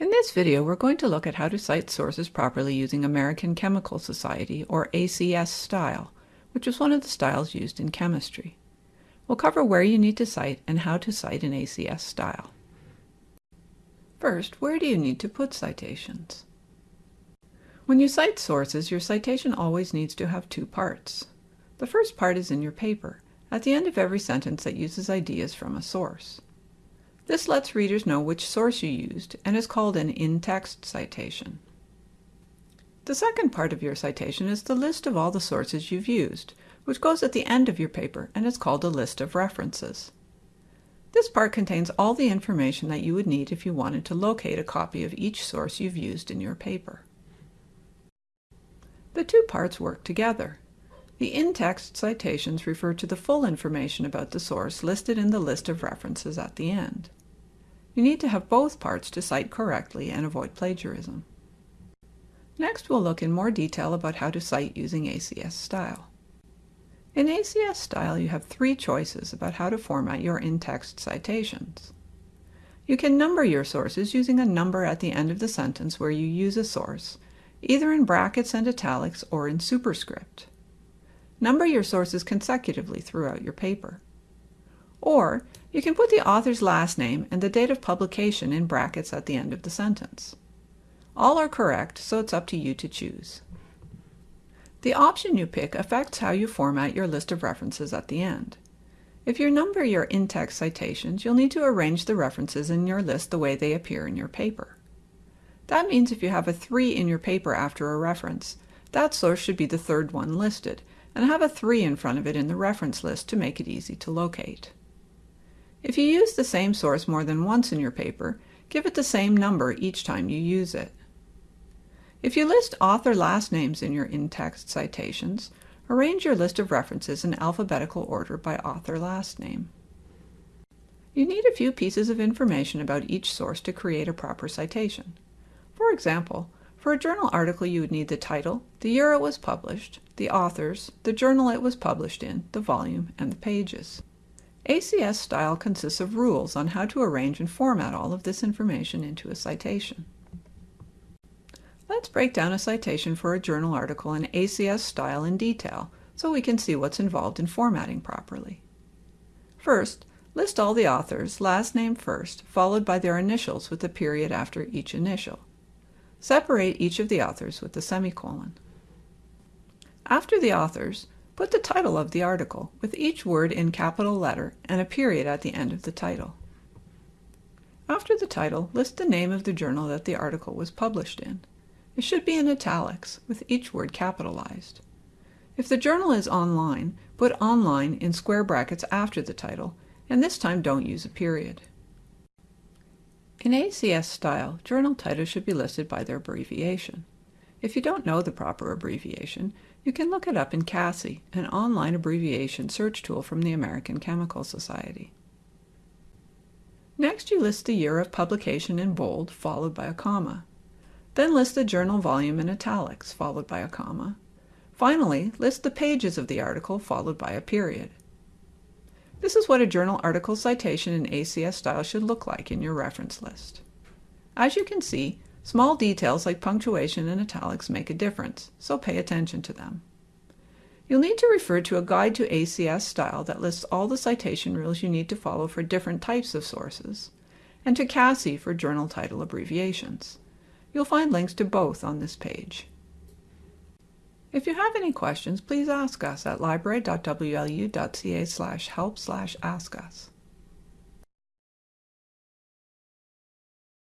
In this video, we're going to look at how to cite sources properly using American Chemical Society, or ACS style, which is one of the styles used in chemistry. We'll cover where you need to cite and how to cite in ACS style. First, where do you need to put citations? When you cite sources, your citation always needs to have two parts. The first part is in your paper, at the end of every sentence that uses ideas from a source. This lets readers know which source you used and is called an in-text citation. The second part of your citation is the list of all the sources you've used, which goes at the end of your paper and is called a list of references. This part contains all the information that you would need if you wanted to locate a copy of each source you've used in your paper. The two parts work together. The in-text citations refer to the full information about the source listed in the list of references at the end. You need to have both parts to cite correctly and avoid plagiarism. Next, we'll look in more detail about how to cite using ACS style. In ACS style, you have three choices about how to format your in-text citations. You can number your sources using a number at the end of the sentence where you use a source, either in brackets and italics or in superscript. Number your sources consecutively throughout your paper. Or you can put the author's last name and the date of publication in brackets at the end of the sentence. All are correct, so it's up to you to choose. The option you pick affects how you format your list of references at the end. If you number your in-text citations, you'll need to arrange the references in your list the way they appear in your paper. That means if you have a 3 in your paper after a reference, that source should be the third one listed, and have a 3 in front of it in the reference list to make it easy to locate. If you use the same source more than once in your paper, give it the same number each time you use it. If you list author last names in your in-text citations, arrange your list of references in alphabetical order by author last name. You need a few pieces of information about each source to create a proper citation. For example, for a journal article, you would need the title, the year it was published, the authors, the journal it was published in, the volume, and the pages. ACS style consists of rules on how to arrange and format all of this information into a citation. Let's break down a citation for a journal article in ACS style in detail so we can see what's involved in formatting properly. First, list all the authors, last name first, followed by their initials with a period after each initial. Separate each of the authors with a semicolon. After the authors, put the title of the article, with each word in capital letter and a period at the end of the title. After the title, list the name of the journal that the article was published in. It should be in italics, with each word capitalized. If the journal is online, put online in square brackets after the title, and this time don't use a period. In ACS style, journal titles should be listed by their abbreviation. If you don't know the proper abbreviation, you can look it up in CASSI, an online abbreviation search tool from the American Chemical Society. Next, you list the year of publication in bold, followed by a comma. Then list the journal volume in italics, followed by a comma. Finally, list the pages of the article, followed by a period. This is what a journal article citation in ACS style should look like in your reference list. As you can see, small details like punctuation and italics make a difference, so pay attention to them. You'll need to refer to a guide to ACS style that lists all the citation rules you need to follow for different types of sources, and to CASSI for journal title abbreviations. You'll find links to both on this page. If you have any questions, please ask us at library.wlu.ca help ask us.